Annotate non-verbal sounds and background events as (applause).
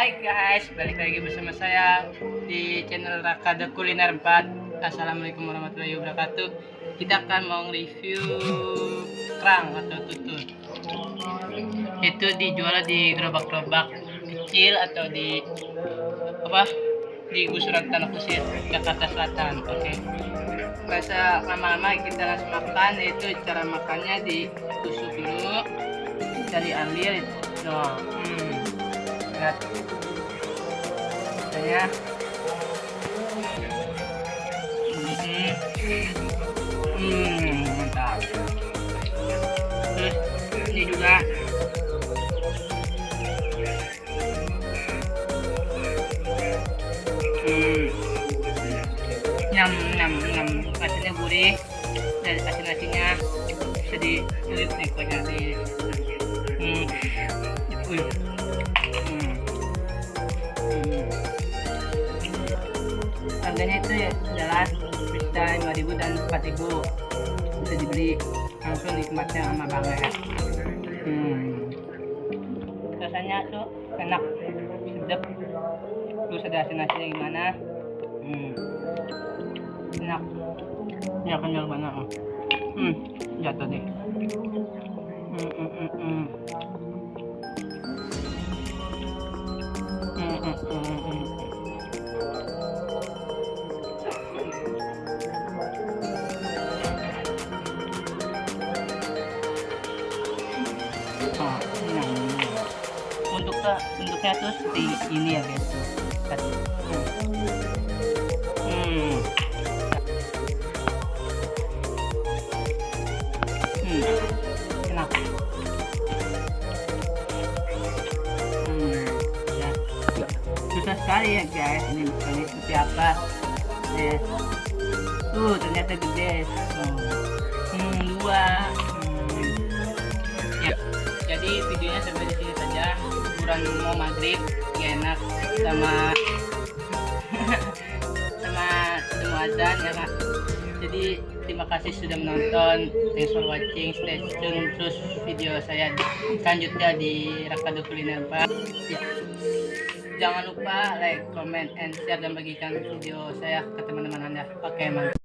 Hai guys, balik lagi bersama saya di channel Rakada Kuliner 4 Assalamualaikum warahmatullahi wabarakatuh. Kita akan mau review kerang atau tutut Itu dijual di gerobak-gerobak kecil atau di apa? Di gusuran tanah kusir Jakarta Selatan oke? Okay. Bahasa lama-lama kita langsung makan yaitu cara makannya ditusuk dulu bisa diambil no hmm. Lihat rasanya hmm. mantap terus ini juga hmm nyam nyam nyam rasanya gurih dan asin asinnya dilihat nih pokoknya di hmm. Wih. Harganya itu ya adalah bisa 5000 dan 4000 bisa dibeli langsung nikmatnya sama banget hmm. rasanya tuh enak sedap. Terus ada asin asinnya gimana? Hmm. enak. Ya kenyal banget. Hmm jatuh deh. Hmm, hmm, hmm. Hmm, Ini yang ini. Bentuknya, tuh seperti ini ya guys. Tadi. Hmm. Hmm. Enak. Hmm. Ya. Susah sekali ya guys. Ini bukannya seperti apa. Eh. Tuh ternyata gede. Oh. Hmm, dua. Jadi videonya sampai di sini saja. Kurang mau maghrib, gak enak sama (laughs) sama semua azan ya kak. Jadi terima kasih sudah menonton. Thanks for watching. Stay tune terus video saya selanjutnya di Rakado Kuliner Pak. Jangan lupa like, comment, and share dan bagikan video saya ke teman-teman Anda. Oke, mantap.